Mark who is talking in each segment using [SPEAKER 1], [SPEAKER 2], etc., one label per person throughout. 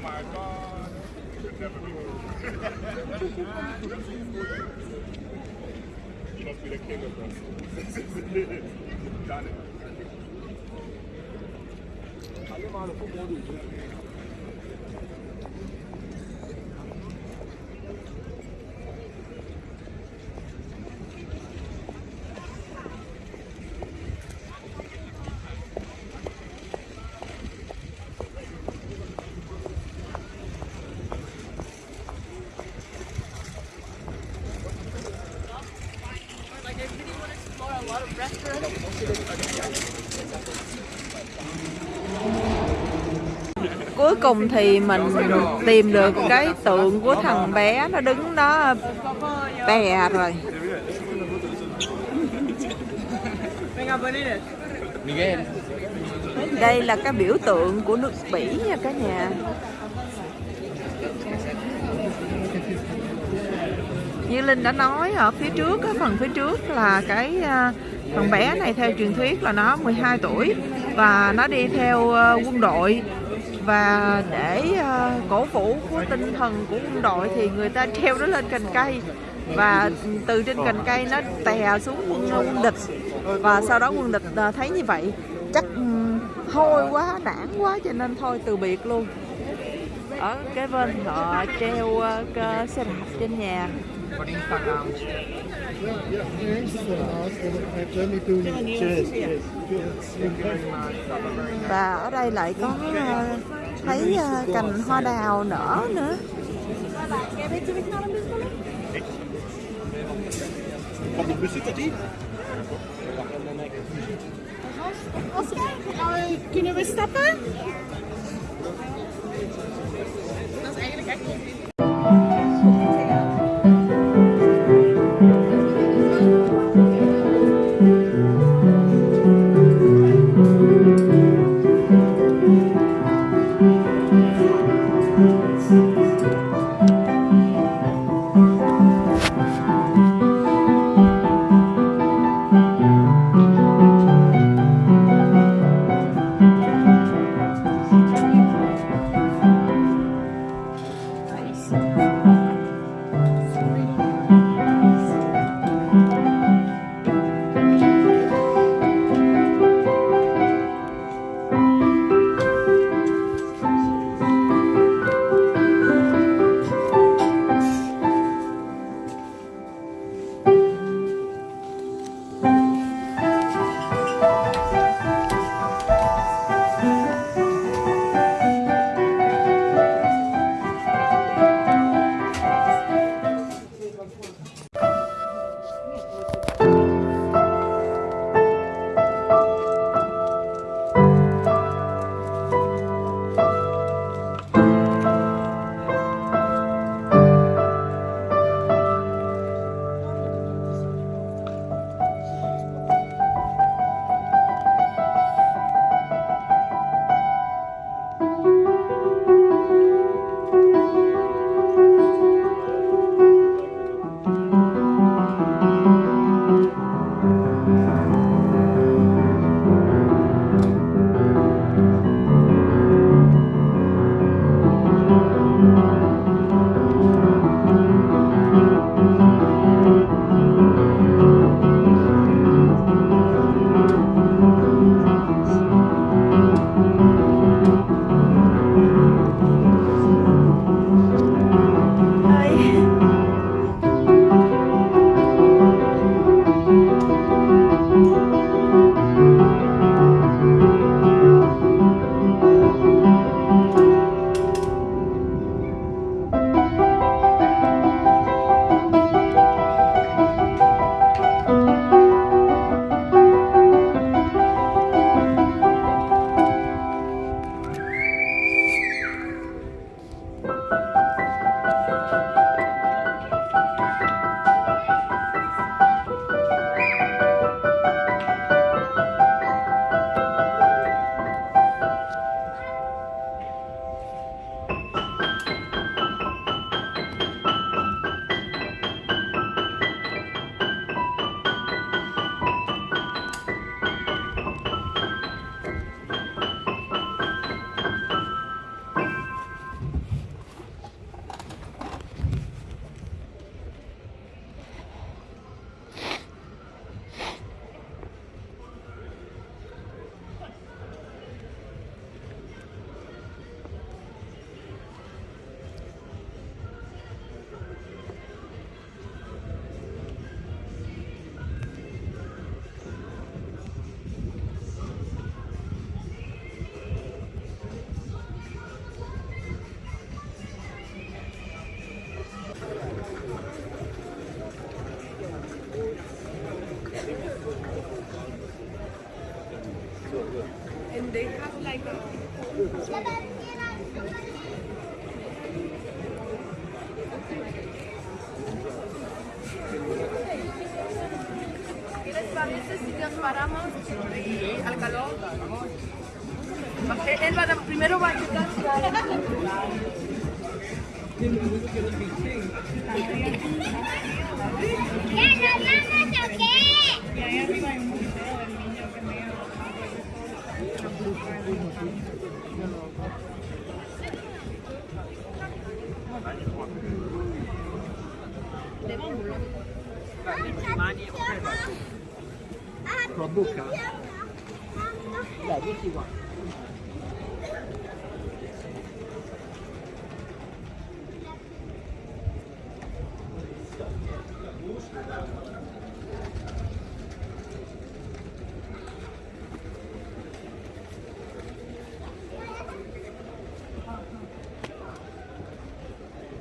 [SPEAKER 1] Oh my god. You could never be You must be the king of us. Done it.
[SPEAKER 2] Cuối cùng thì mình tìm được cái tượng của thằng bé nó đứng đó, bè rồi. Đây là cái biểu tượng của nước Bỉ nha cả nhà. Như Linh đã nói, ở phía trước cái phần phía trước là cái à, thằng bé này theo truyền thuyết là nó 12 tuổi và nó đi theo à, quân đội và để ờ, cổ vũ của tinh thần của quân đội thì người ta treo nó lên cành cây. Và từ trên cành cây nó tè xuống quân, ờ, quân địch. Và sau đó quân địch ờ, thấy như vậy chắc ừ, hôi quá nản quá cho nên thôi từ biệt luôn. Ở cái bên họ treo xe đạp trên nhà. Và ở đây lại có thấy ờ, cành hoa đào nở nữa.
[SPEAKER 3] Oscar, kunnen we stappen? Dat is eigenlijk echt niet sitios paramos al calor. Él va primero va a Y ahí arriba hay un museo del niño que me con
[SPEAKER 4] le con la bocca? Dai,
[SPEAKER 5] vieni qua.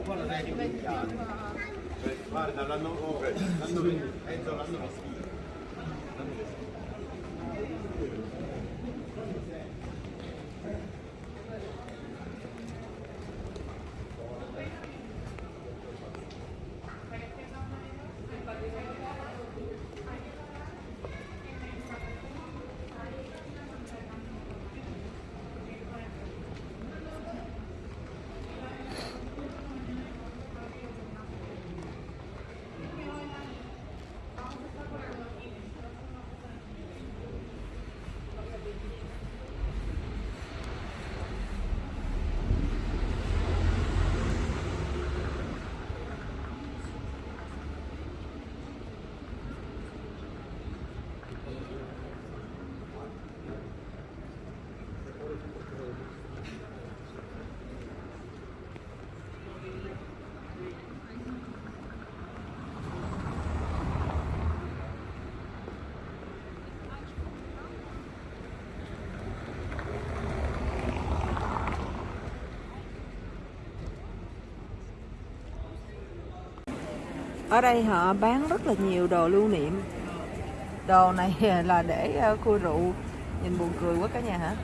[SPEAKER 5] Guarda, sei dimenticato. Warte, dann
[SPEAKER 1] landen wir oben. Landen wir hablando. Está hinten.
[SPEAKER 2] Ở đây họ bán rất là nhiều đồ lưu niệm. Đồ này là để ờ, cua rượu nhìn buồn cười quá cả nhà hả?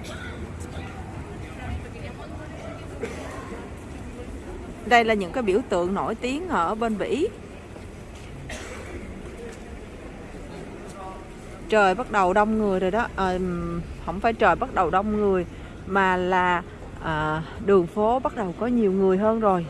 [SPEAKER 2] Đây là những cái biểu tượng nổi tiếng ở bên Bỉ. Trời bắt đầu đông người rồi đó. À, không phải trời bắt đầu đông người mà là à, đường phố bắt đầu có nhiều người hơn rồi.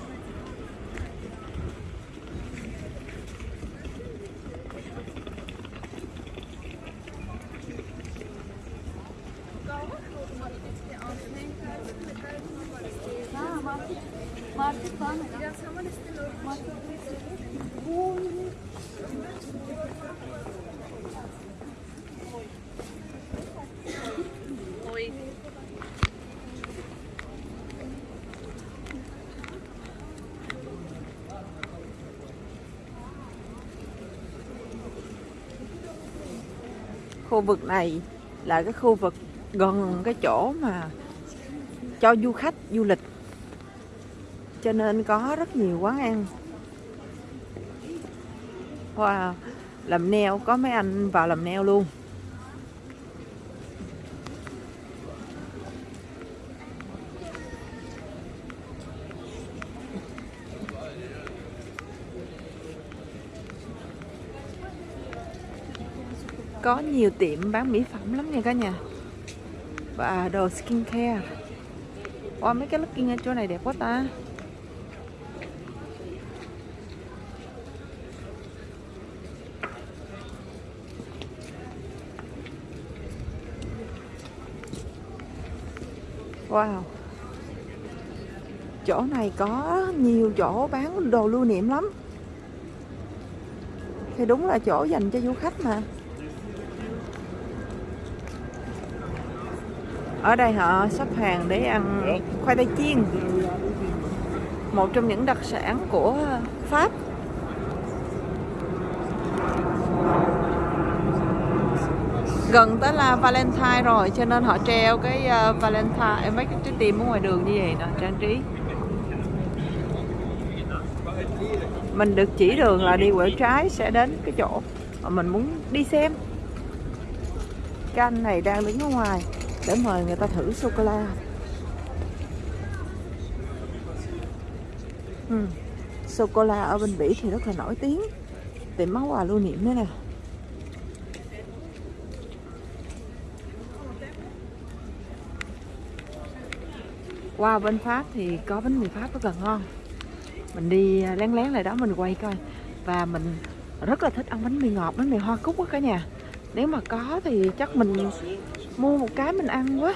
[SPEAKER 2] Khu vực này là cái khu vực gần cái chỗ mà cho du khách du lịch. Cho nên có rất nhiều quán ăn. Wow làm neo, có mấy anh vào làm neo luôn. Có nhiều tiệm bán mỹ phẩm lắm nha cả nhà. Và đồ skincare. Wow, mấy cái looking ở chỗ này đẹp quá ta. Wow. Chỗ này có nhiều chỗ bán đồ lưu niệm lắm. Thì đúng là chỗ dành cho du khách mà. Ở đây họ sắp hàng để ăn khoai tây chiên. Một trong những đặc sản của Pháp. Gần tới là Valentine rồi cho nên họ treo cái uh, Valentine mấy cái trái tim ở ngoài đường như vậy nè trang trí. Mình được chỉ đường là đi quẹo trái sẽ đến cái chỗ mà mình muốn đi xem. Cái anh này đang đứng ở ngoài để mời người ta thử sô cô la ừ. sô cô la ở bên Bỉ thì rất là nổi tiếng. Tiệm máu quà lưu niệm đấy nè. Qua bên Pháp thì có bánh mì Pháp rất là ngon. Mình đi à, lén lén lại đó mình quay coi. Và mình rất là thích ăn bánh mì ngọt, bánh mì hoa cúc á cả nhà. Nếu mà có thì chắc mình mua một cái mình ăn quá.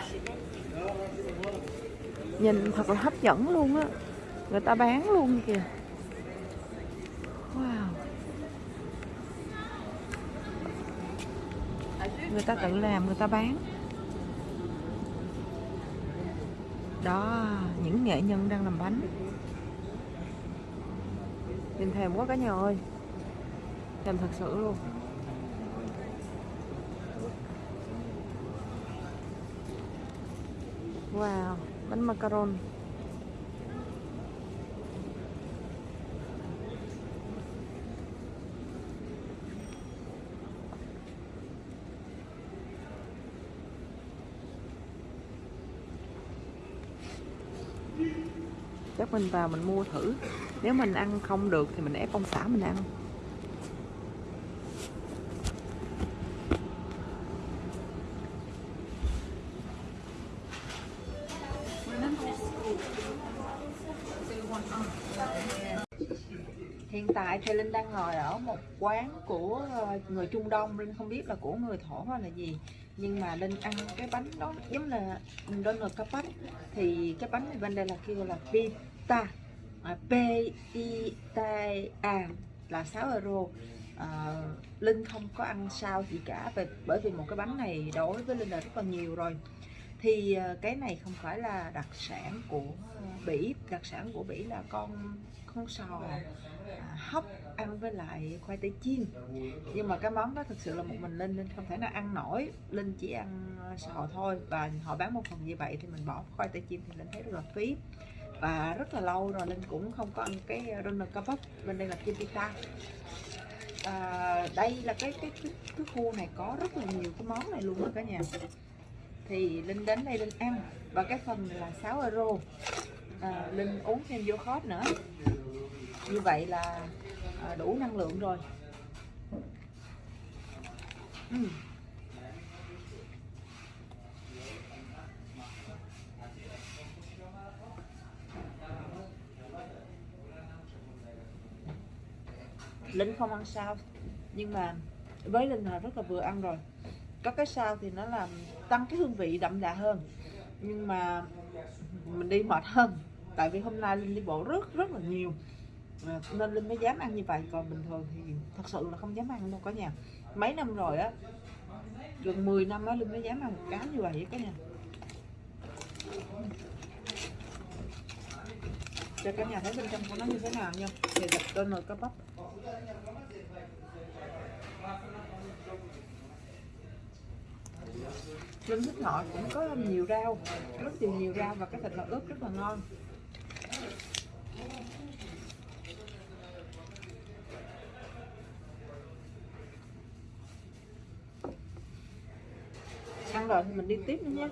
[SPEAKER 2] Nhìn thật là hấp dẫn luôn á. Người ta bán luôn kìa. Wow. Người ta tự làm, người ta bán. Đó, những nghệ nhân đang làm bánh. Nhìn thèm quá cả nhà ơi. Thèm thật sự luôn. Wow, bánh macaron. Chắc mình vào mình mua thử. Nếu mình ăn không được thì mình ép ông xã mình ăn. Tại thì linh đang ngồi ở một quán của ờ, người trung đông. Linh không biết là của người thổ hay là gì. Nhưng mà linh ăn cái bánh đó giống là donut bánh thì cái bánh này bên đây là kêu là pita à, p i t a là 6 euro. À, linh không có ăn sao gì cả. Về bởi vì một cái bánh này đối với linh là rất là nhiều rồi thì ờ, cái này không phải là đặc sản của ờ, bỉ. Đặc sản của bỉ là con con sò à, hấp ăn với lại khoai tây chiên. Nhưng mà cái món đó thực sự là một mình linh linh không thể nào ăn nổi. Linh chỉ ăn ờ, sò thôi và họ bán một phần như vậy thì mình bỏ khoai tây chiên thì linh thấy rất là phí. Và rất là lâu rồi linh cũng không có ăn cái runner kebab bên đây là chim pita à, đây là cái cái cái, cái khu này có rất là nhiều cái món này luôn đó cả nhà thì linh đến đây linh ăn. Và cái phần là 6 euro. À, linh uống thêm vô khót nữa. Như vậy là à, đủ năng lượng rồi. Uhm. linh không ăn sao. Nhưng mà với linh là rất là vừa ăn rồi có cái sao thì nó làm tăng cái hương vị đậm đà hơn. Nhưng mà mình đi mệt hơn tại vì hôm nay linh đi bộ rất rất là nhiều. À, nên linh mới dám ăn như vậy còn bình thường thì thật sự là không dám ăn đâu cả nhà. Mấy năm rồi á gần 10 năm á linh mới dám ăn một cái như vậy cả nhà. Cho cả nhà thấy bên trong của nó như thế nào nha. Thì đặt tên rồi cá bắp lưng thích ngọt cũng có nhiều rau, rất nhiều nhiều rau và cái thịt là ướp rất là ngon. Ăn rồi thì mình đi tiếp nữa nha